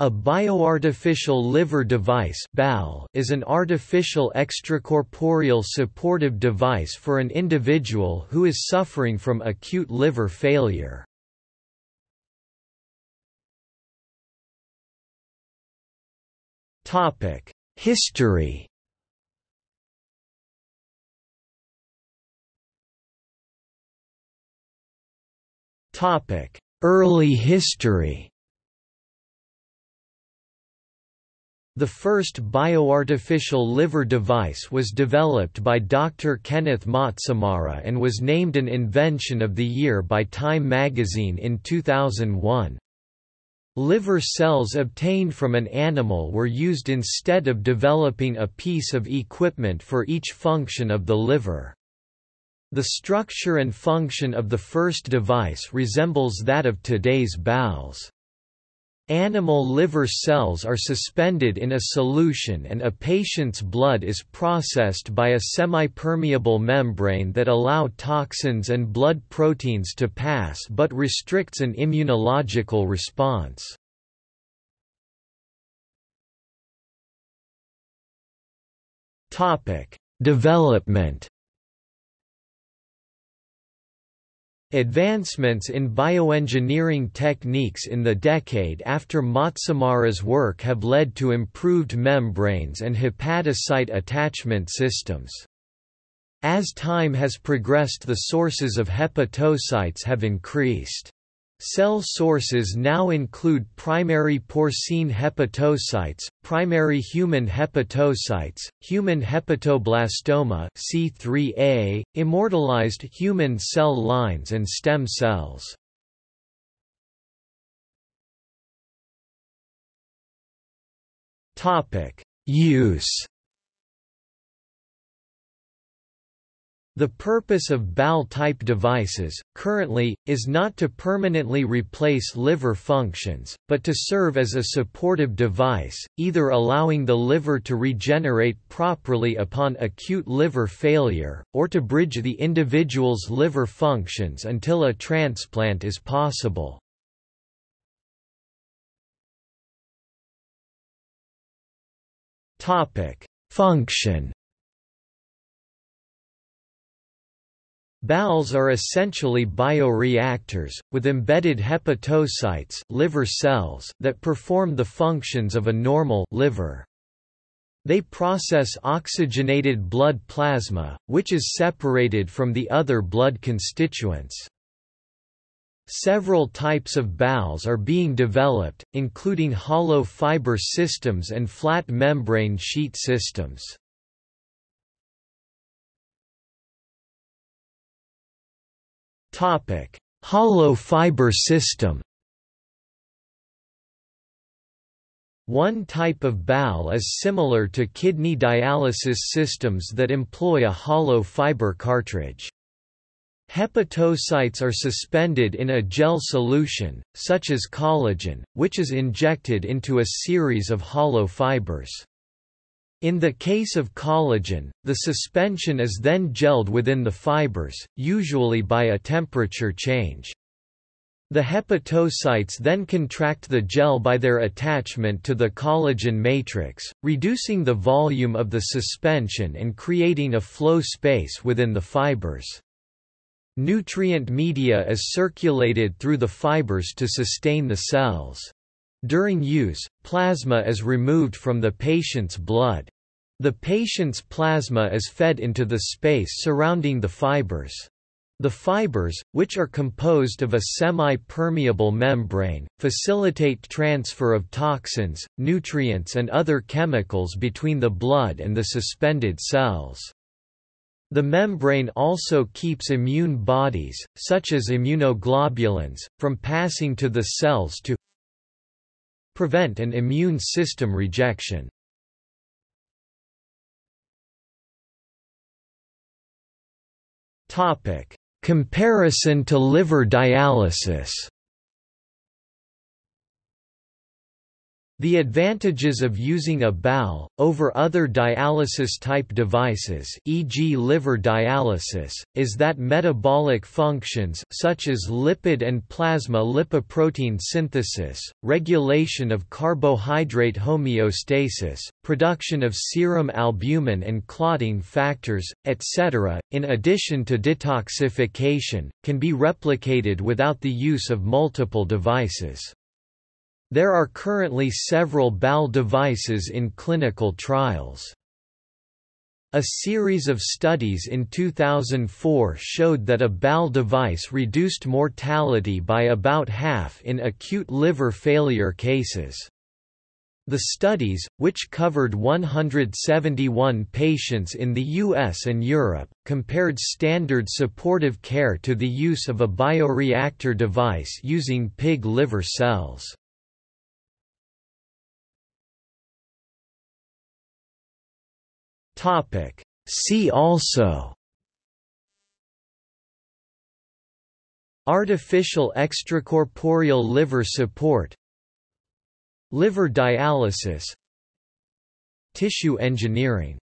A bioartificial liver device is an artificial extracorporeal supportive device for an individual who is suffering from acute liver failure. History Early history The first bioartificial liver device was developed by Dr. Kenneth Matsumura and was named an Invention of the Year by Time magazine in 2001. Liver cells obtained from an animal were used instead of developing a piece of equipment for each function of the liver. The structure and function of the first device resembles that of today's BALs. Animal liver cells are suspended in a solution and a patient's blood is processed by a semi-permeable membrane that allow toxins and blood proteins to pass but restricts an immunological response. Development Advancements in bioengineering techniques in the decade after Matsumura's work have led to improved membranes and hepatocyte attachment systems. As time has progressed the sources of hepatocytes have increased. Cell sources now include primary porcine hepatocytes, primary human hepatocytes, human hepatoblastoma C3a, immortalized human cell lines and stem cells. Use The purpose of BAL-type devices, currently, is not to permanently replace liver functions, but to serve as a supportive device, either allowing the liver to regenerate properly upon acute liver failure, or to bridge the individual's liver functions until a transplant is possible. Function BALs are essentially bioreactors, with embedded hepatocytes liver cells that perform the functions of a normal liver. They process oxygenated blood plasma, which is separated from the other blood constituents. Several types of BALs are being developed, including hollow fiber systems and flat membrane sheet systems. Topic: Hollow fiber system. One type of BAL is similar to kidney dialysis systems that employ a hollow fiber cartridge. Hepatocytes are suspended in a gel solution, such as collagen, which is injected into a series of hollow fibers. In the case of collagen, the suspension is then gelled within the fibers, usually by a temperature change. The hepatocytes then contract the gel by their attachment to the collagen matrix, reducing the volume of the suspension and creating a flow space within the fibers. Nutrient media is circulated through the fibers to sustain the cells. During use, plasma is removed from the patient's blood. The patient's plasma is fed into the space surrounding the fibers. The fibers, which are composed of a semi-permeable membrane, facilitate transfer of toxins, nutrients and other chemicals between the blood and the suspended cells. The membrane also keeps immune bodies, such as immunoglobulins, from passing to the cells to prevent an immune system rejection. Comparison to liver dialysis. The advantages of using a BAL, over other dialysis-type devices e.g. liver dialysis, is that metabolic functions such as lipid and plasma lipoprotein synthesis, regulation of carbohydrate homeostasis, production of serum albumin and clotting factors, etc., in addition to detoxification, can be replicated without the use of multiple devices. There are currently several BAL devices in clinical trials. A series of studies in 2004 showed that a BAL device reduced mortality by about half in acute liver failure cases. The studies, which covered 171 patients in the US and Europe, compared standard supportive care to the use of a bioreactor device using pig liver cells. Topic. See also. Artificial extracorporeal liver support. Liver dialysis. Tissue engineering